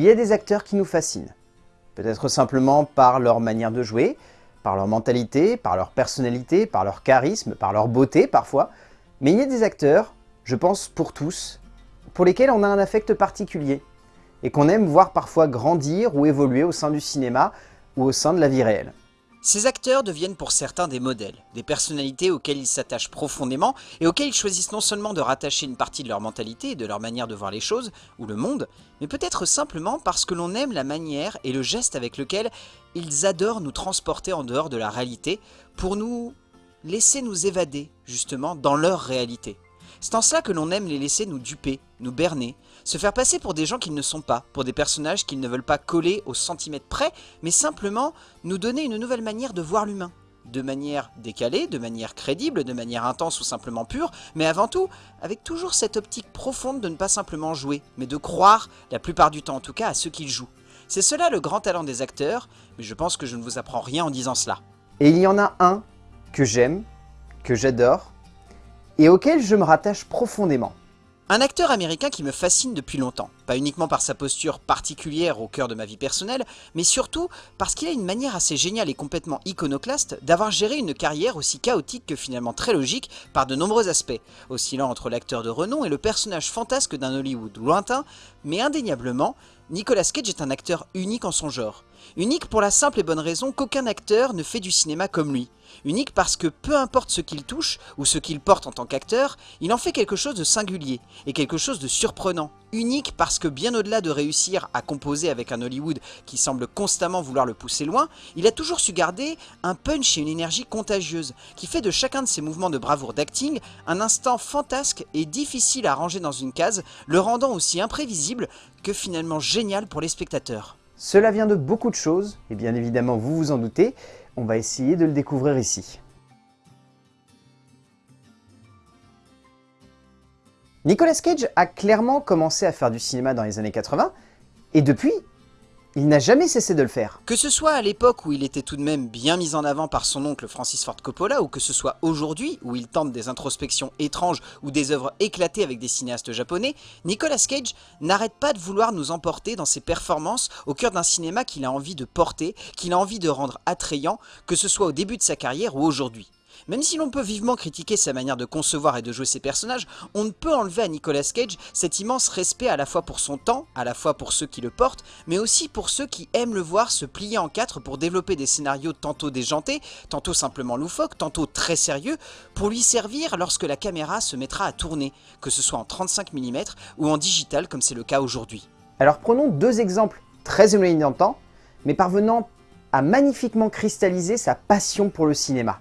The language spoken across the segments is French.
Il y a des acteurs qui nous fascinent. Peut-être simplement par leur manière de jouer, par leur mentalité, par leur personnalité, par leur charisme, par leur beauté parfois. Mais il y a des acteurs, je pense pour tous, pour lesquels on a un affect particulier et qu'on aime voir parfois grandir ou évoluer au sein du cinéma ou au sein de la vie réelle. Ces acteurs deviennent pour certains des modèles, des personnalités auxquelles ils s'attachent profondément et auxquelles ils choisissent non seulement de rattacher une partie de leur mentalité et de leur manière de voir les choses, ou le monde, mais peut-être simplement parce que l'on aime la manière et le geste avec lequel ils adorent nous transporter en dehors de la réalité pour nous laisser nous évader, justement, dans leur réalité. C'est en cela que l'on aime les laisser nous duper, nous berner, se faire passer pour des gens qu'ils ne sont pas, pour des personnages qu'ils ne veulent pas coller au centimètre près, mais simplement nous donner une nouvelle manière de voir l'humain. De manière décalée, de manière crédible, de manière intense ou simplement pure, mais avant tout, avec toujours cette optique profonde de ne pas simplement jouer, mais de croire, la plupart du temps en tout cas, à ce qu'ils jouent. C'est cela le grand talent des acteurs, mais je pense que je ne vous apprends rien en disant cela. Et il y en a un que j'aime, que j'adore, et auquel je me rattache profondément. Un acteur américain qui me fascine depuis longtemps, pas uniquement par sa posture particulière au cœur de ma vie personnelle, mais surtout parce qu'il a une manière assez géniale et complètement iconoclaste d'avoir géré une carrière aussi chaotique que finalement très logique par de nombreux aspects, oscillant entre l'acteur de renom et le personnage fantasque d'un Hollywood lointain, mais indéniablement, Nicolas Cage est un acteur unique en son genre. Unique pour la simple et bonne raison qu'aucun acteur ne fait du cinéma comme lui. Unique parce que peu importe ce qu'il touche ou ce qu'il porte en tant qu'acteur, il en fait quelque chose de singulier et quelque chose de surprenant. Unique parce que bien au-delà de réussir à composer avec un Hollywood qui semble constamment vouloir le pousser loin, il a toujours su garder un punch et une énergie contagieuse qui fait de chacun de ses mouvements de bravoure d'acting un instant fantasque et difficile à ranger dans une case, le rendant aussi imprévisible que finalement génial pour les spectateurs. Cela vient de beaucoup de choses, et bien évidemment vous vous en doutez, on va essayer de le découvrir ici. Nicolas Cage a clairement commencé à faire du cinéma dans les années 80, et depuis, il n'a jamais cessé de le faire. Que ce soit à l'époque où il était tout de même bien mis en avant par son oncle Francis Ford Coppola, ou que ce soit aujourd'hui où il tente des introspections étranges ou des œuvres éclatées avec des cinéastes japonais, Nicolas Cage n'arrête pas de vouloir nous emporter dans ses performances au cœur d'un cinéma qu'il a envie de porter, qu'il a envie de rendre attrayant, que ce soit au début de sa carrière ou aujourd'hui. Même si l'on peut vivement critiquer sa manière de concevoir et de jouer ses personnages, on ne peut enlever à Nicolas Cage cet immense respect à la fois pour son temps, à la fois pour ceux qui le portent, mais aussi pour ceux qui aiment le voir se plier en quatre pour développer des scénarios tantôt déjantés, tantôt simplement loufoques, tantôt très sérieux, pour lui servir lorsque la caméra se mettra à tourner, que ce soit en 35 mm ou en digital comme c'est le cas aujourd'hui. Alors prenons deux exemples très éloignés mais parvenant à magnifiquement cristalliser sa passion pour le cinéma.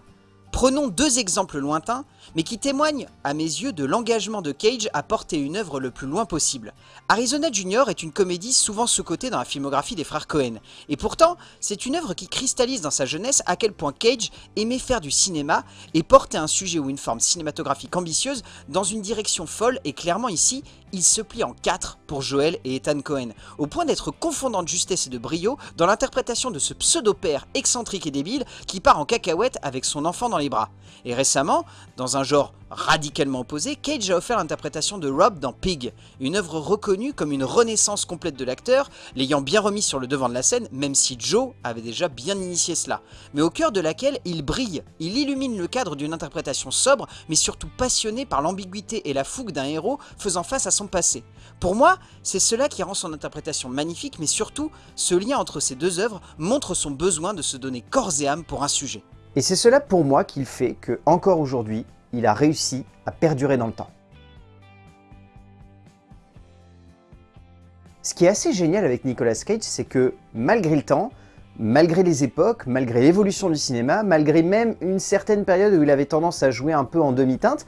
Prenons deux exemples lointains, mais qui témoignent, à mes yeux, de l'engagement de Cage à porter une œuvre le plus loin possible. Arizona Junior est une comédie souvent sous-cotée dans la filmographie des frères Cohen, et pourtant, c'est une œuvre qui cristallise dans sa jeunesse à quel point Cage aimait faire du cinéma et porter un sujet ou une forme cinématographique ambitieuse dans une direction folle, et clairement ici, il se plie en quatre pour Joel et Ethan Cohen, au point d'être confondant de justesse et de brio dans l'interprétation de ce pseudo-père excentrique et débile qui part en cacahuète avec son enfant dans les bras. Et récemment, dans un genre radicalement opposé, Cage a offert l'interprétation de Rob dans Pig, une œuvre reconnue comme une renaissance complète de l'acteur, l'ayant bien remis sur le devant de la scène, même si Joe avait déjà bien initié cela, mais au cœur de laquelle il brille, il illumine le cadre d'une interprétation sobre, mais surtout passionnée par l'ambiguïté et la fougue d'un héros faisant face à son passé. Pour moi, c'est cela qui rend son interprétation magnifique, mais surtout, ce lien entre ces deux œuvres montre son besoin de se donner corps et âme pour un sujet. Et c'est cela pour moi qu'il fait que, encore aujourd'hui, il a réussi à perdurer dans le temps. Ce qui est assez génial avec Nicolas Cage, c'est que malgré le temps, malgré les époques, malgré l'évolution du cinéma, malgré même une certaine période où il avait tendance à jouer un peu en demi-teinte,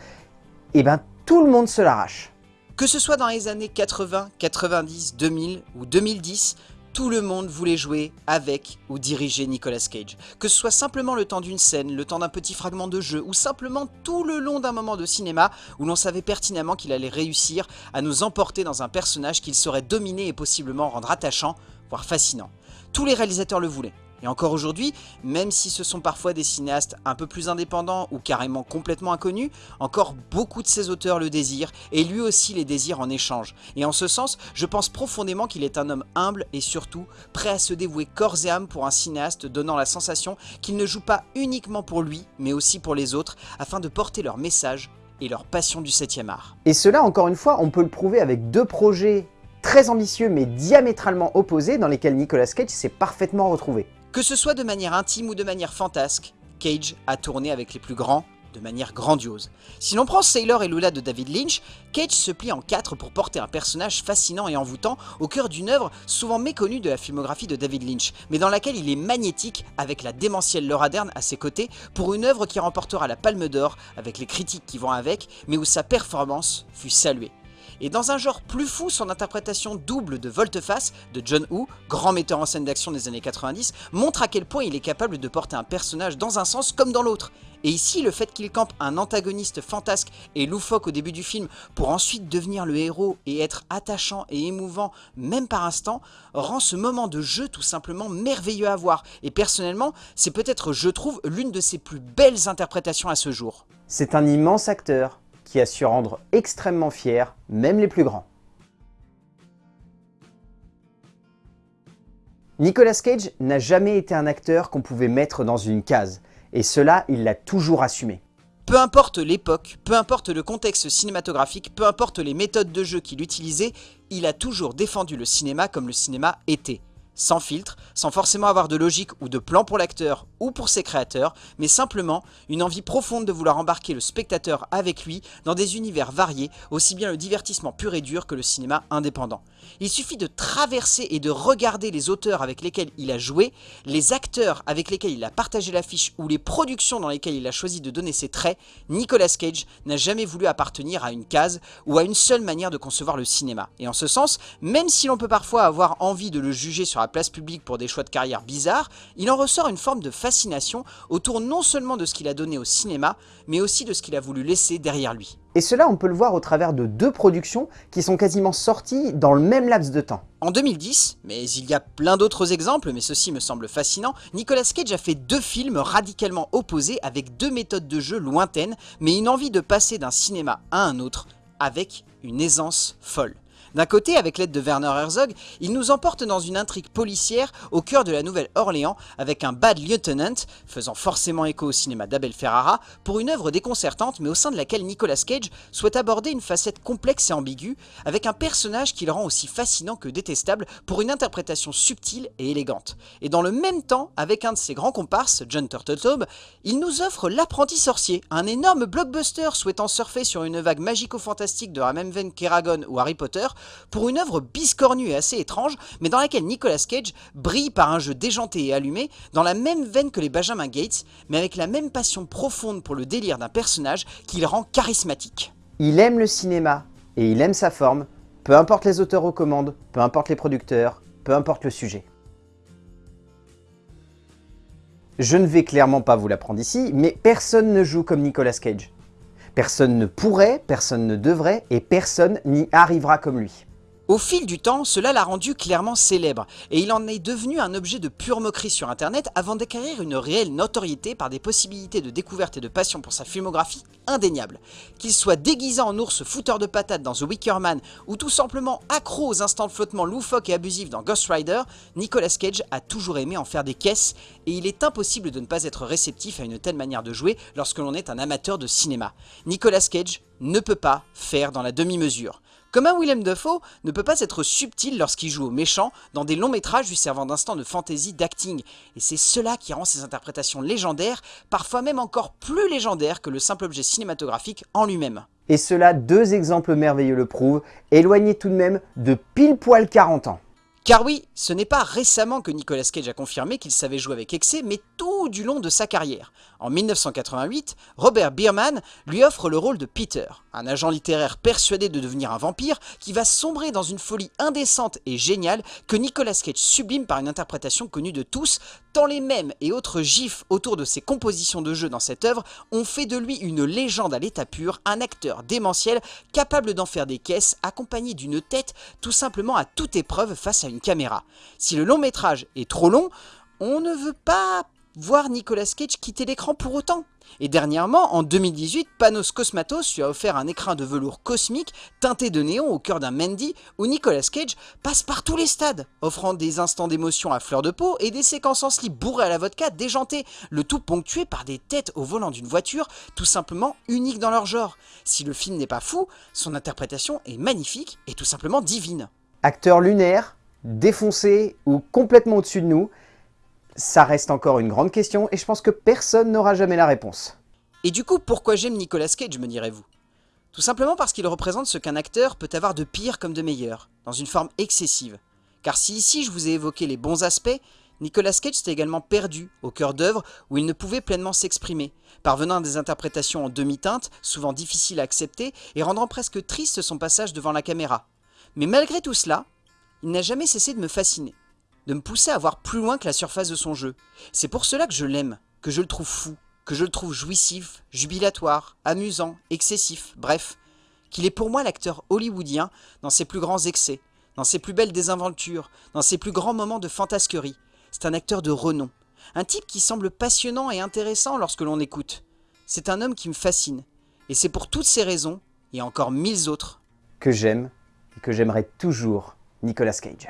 eh ben tout le monde se l'arrache. Que ce soit dans les années 80, 90, 2000 ou 2010, tout le monde voulait jouer avec ou diriger Nicolas Cage. Que ce soit simplement le temps d'une scène, le temps d'un petit fragment de jeu, ou simplement tout le long d'un moment de cinéma où l'on savait pertinemment qu'il allait réussir à nous emporter dans un personnage qu'il saurait dominer et possiblement rendre attachant, voire fascinant. Tous les réalisateurs le voulaient. Et encore aujourd'hui, même si ce sont parfois des cinéastes un peu plus indépendants ou carrément complètement inconnus, encore beaucoup de ces auteurs le désirent et lui aussi les désire en échange. Et en ce sens, je pense profondément qu'il est un homme humble et surtout prêt à se dévouer corps et âme pour un cinéaste donnant la sensation qu'il ne joue pas uniquement pour lui, mais aussi pour les autres, afin de porter leur message et leur passion du 7ème art. Et cela, encore une fois, on peut le prouver avec deux projets très ambitieux mais diamétralement opposés dans lesquels Nicolas Cage s'est parfaitement retrouvé. Que ce soit de manière intime ou de manière fantasque, Cage a tourné avec les plus grands de manière grandiose. Si l'on prend Sailor et Lula de David Lynch, Cage se plie en quatre pour porter un personnage fascinant et envoûtant au cœur d'une œuvre souvent méconnue de la filmographie de David Lynch, mais dans laquelle il est magnétique avec la démentielle Laura Dern à ses côtés pour une œuvre qui remportera la Palme d'Or avec les critiques qui vont avec, mais où sa performance fut saluée. Et dans un genre plus fou, son interprétation double de Volte-Face de John Woo, grand metteur en scène d'action des années 90, montre à quel point il est capable de porter un personnage dans un sens comme dans l'autre. Et ici, le fait qu'il campe un antagoniste fantasque et loufoque au début du film pour ensuite devenir le héros et être attachant et émouvant même par instant, rend ce moment de jeu tout simplement merveilleux à voir. Et personnellement, c'est peut-être, je trouve, l'une de ses plus belles interprétations à ce jour. C'est un immense acteur, qui a su rendre extrêmement fiers même les plus grands. Nicolas Cage n'a jamais été un acteur qu'on pouvait mettre dans une case, et cela, il l'a toujours assumé. Peu importe l'époque, peu importe le contexte cinématographique, peu importe les méthodes de jeu qu'il utilisait, il a toujours défendu le cinéma comme le cinéma était sans filtre, sans forcément avoir de logique ou de plan pour l'acteur ou pour ses créateurs, mais simplement une envie profonde de vouloir embarquer le spectateur avec lui dans des univers variés, aussi bien le divertissement pur et dur que le cinéma indépendant. Il suffit de traverser et de regarder les auteurs avec lesquels il a joué, les acteurs avec lesquels il a partagé l'affiche ou les productions dans lesquelles il a choisi de donner ses traits, Nicolas Cage n'a jamais voulu appartenir à une case ou à une seule manière de concevoir le cinéma. Et en ce sens, même si l'on peut parfois avoir envie de le juger sur la place publique pour des choix de carrière bizarres, il en ressort une forme de fascination autour non seulement de ce qu'il a donné au cinéma, mais aussi de ce qu'il a voulu laisser derrière lui. Et cela, on peut le voir au travers de deux productions qui sont quasiment sorties dans le même laps de temps. En 2010, mais il y a plein d'autres exemples, mais ceci me semble fascinant, Nicolas Cage a fait deux films radicalement opposés avec deux méthodes de jeu lointaines, mais une envie de passer d'un cinéma à un autre avec une aisance folle. D'un côté, avec l'aide de Werner Herzog, il nous emporte dans une intrigue policière au cœur de la Nouvelle-Orléans avec un bad lieutenant, faisant forcément écho au cinéma d'Abel Ferrara, pour une œuvre déconcertante mais au sein de laquelle Nicolas Cage souhaite aborder une facette complexe et ambiguë, avec un personnage qui le rend aussi fascinant que détestable pour une interprétation subtile et élégante. Et dans le même temps, avec un de ses grands comparses, John Turteltaub, il nous offre L'apprenti sorcier, un énorme blockbuster souhaitant surfer sur une vague magico-fantastique de la même veine ou Harry Potter, pour une œuvre biscornue et assez étrange, mais dans laquelle Nicolas Cage brille par un jeu déjanté et allumé, dans la même veine que les Benjamin Gates, mais avec la même passion profonde pour le délire d'un personnage qui le rend charismatique. Il aime le cinéma, et il aime sa forme, peu importe les auteurs aux commandes, peu importe les producteurs, peu importe le sujet. Je ne vais clairement pas vous l'apprendre ici, mais personne ne joue comme Nicolas Cage. Personne ne pourrait, personne ne devrait et personne n'y arrivera comme lui. Au fil du temps, cela l'a rendu clairement célèbre, et il en est devenu un objet de pure moquerie sur internet avant d'acquérir une réelle notoriété par des possibilités de découverte et de passion pour sa filmographie indéniable. Qu'il soit déguisé en ours fouteur de patates dans The Wicker Man, ou tout simplement accro aux instants de flottement loufoques et abusifs dans Ghost Rider, Nicolas Cage a toujours aimé en faire des caisses, et il est impossible de ne pas être réceptif à une telle manière de jouer lorsque l'on est un amateur de cinéma. Nicolas Cage ne peut pas faire dans la demi-mesure. Comme un Willem Dafoe ne peut pas être subtil lorsqu'il joue au méchant dans des longs métrages lui servant d'instant de fantaisie d'acting. Et c'est cela qui rend ses interprétations légendaires, parfois même encore plus légendaires que le simple objet cinématographique en lui-même. Et cela, deux exemples merveilleux le prouvent, éloigné tout de même de pile poil 40 ans. Car oui, ce n'est pas récemment que Nicolas Cage a confirmé qu'il savait jouer avec excès, mais tout du long de sa carrière. En 1988, Robert Bierman lui offre le rôle de Peter, un agent littéraire persuadé de devenir un vampire qui va sombrer dans une folie indécente et géniale que Nicolas Cage sublime par une interprétation connue de tous, tant les mêmes et autres gifs autour de ses compositions de jeu dans cette œuvre ont fait de lui une légende à l'état pur, un acteur démentiel capable d'en faire des caisses accompagné d'une tête tout simplement à toute épreuve face à une caméra. Si le long métrage est trop long, on ne veut pas voir Nicolas Cage quitter l'écran pour autant. Et dernièrement, en 2018, Panos Cosmatos lui a offert un écrin de velours cosmique teinté de néon au cœur d'un Mandy où Nicolas Cage passe par tous les stades, offrant des instants d'émotion à fleur de peau et des séquences en slip bourrées à la vodka déjantées, le tout ponctué par des têtes au volant d'une voiture tout simplement uniques dans leur genre. Si le film n'est pas fou, son interprétation est magnifique et tout simplement divine. Acteur lunaire, défoncé ou complètement au-dessus de nous, ça reste encore une grande question et je pense que personne n'aura jamais la réponse. Et du coup, pourquoi j'aime Nicolas Cage, me direz-vous? Tout simplement parce qu'il représente ce qu'un acteur peut avoir de pire comme de meilleur, dans une forme excessive. Car si ici je vous ai évoqué les bons aspects, Nicolas Cage s'est également perdu au cœur d'œuvre où il ne pouvait pleinement s'exprimer, parvenant à des interprétations en demi-teinte, souvent difficiles à accepter et rendant presque triste son passage devant la caméra. Mais malgré tout cela, il n'a jamais cessé de me fasciner de me pousser à voir plus loin que la surface de son jeu. C'est pour cela que je l'aime, que je le trouve fou, que je le trouve jouissif, jubilatoire, amusant, excessif, bref, qu'il est pour moi l'acteur hollywoodien dans ses plus grands excès, dans ses plus belles désinventures, dans ses plus grands moments de fantasquerie. C'est un acteur de renom, un type qui semble passionnant et intéressant lorsque l'on écoute. C'est un homme qui me fascine, et c'est pour toutes ces raisons, et encore mille autres, que j'aime et que j'aimerais toujours Nicolas Cage.